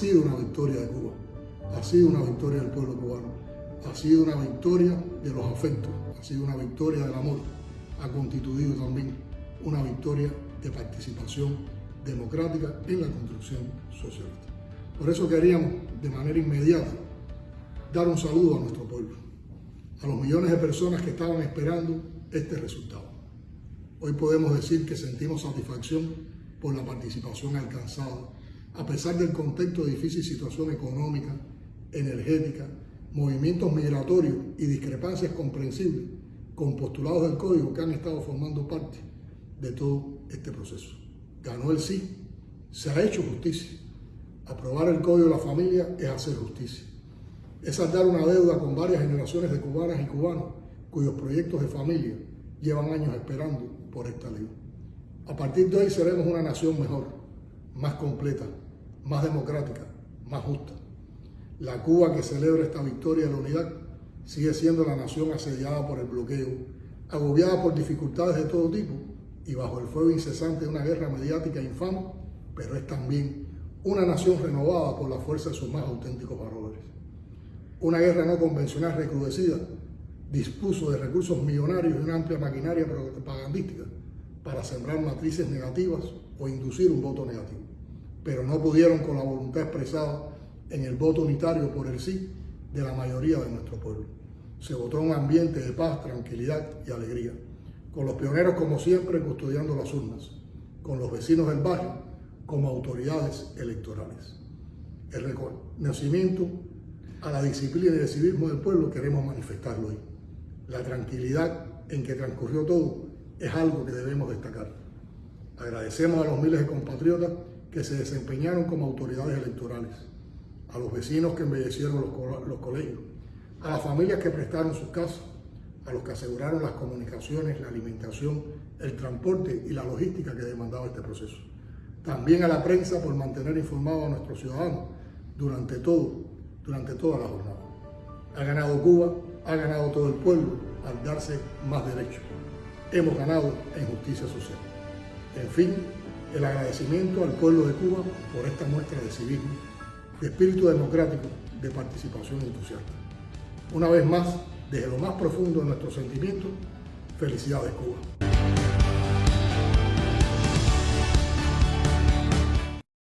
sido una victoria de Cuba, ha sido una victoria del pueblo cubano, ha sido una victoria de los afectos, ha sido una victoria del amor, ha constituido también una victoria de participación democrática en la construcción socialista. Por eso queríamos de manera inmediata dar un saludo a nuestro pueblo, a los millones de personas que estaban esperando este resultado. Hoy podemos decir que sentimos satisfacción por la participación alcanzada, a pesar del contexto de difícil situación económica, energética, movimientos migratorios y discrepancias comprensibles con postulados del código que han estado formando parte de todo este proceso. Ganó el sí, se ha hecho justicia. Aprobar el código de la familia es hacer justicia. Es saldar una deuda con varias generaciones de cubanas y cubanos cuyos proyectos de familia llevan años esperando por esta ley. A partir de hoy seremos una nación mejor, más completa, más democrática, más justa. La Cuba que celebra esta victoria de la unidad sigue siendo la nación asediada por el bloqueo, agobiada por dificultades de todo tipo y bajo el fuego incesante de una guerra mediática infame, pero es también una nación renovada por la fuerza de sus más auténticos valores. Una guerra no convencional recrudecida dispuso de recursos millonarios y una amplia maquinaria propagandística para sembrar matrices negativas o inducir un voto negativo, pero no pudieron con la voluntad expresada en el voto unitario por el sí de la mayoría de nuestro pueblo. Se votó un ambiente de paz, tranquilidad y alegría, con los pioneros como siempre custodiando las urnas, con los vecinos del barrio como autoridades electorales. El reconocimiento a la disciplina y el civismo del pueblo queremos manifestarlo hoy. La tranquilidad en que transcurrió todo es algo que debemos destacar. Agradecemos a los miles de compatriotas que se desempeñaron como autoridades electorales, a los vecinos que embellecieron los, colegios, a las familias que prestaron sus casas, a los que aseguraron las comunicaciones, la alimentación, el transporte y la logística que demandaba este proceso. También a la prensa por mantener informados a nuestros ciudadanos durante todo, durante toda la jornada. Ha ganado Cuba, ha ganado todo el pueblo al darse más derechos. Hemos ganado en justicia social. En fin, el agradecimiento al pueblo de Cuba por esta muestra de civismo, de espíritu democrático, de participación entusiasta. Una vez más, desde lo más profundo de nuestros sentimientos, felicidades Cuba.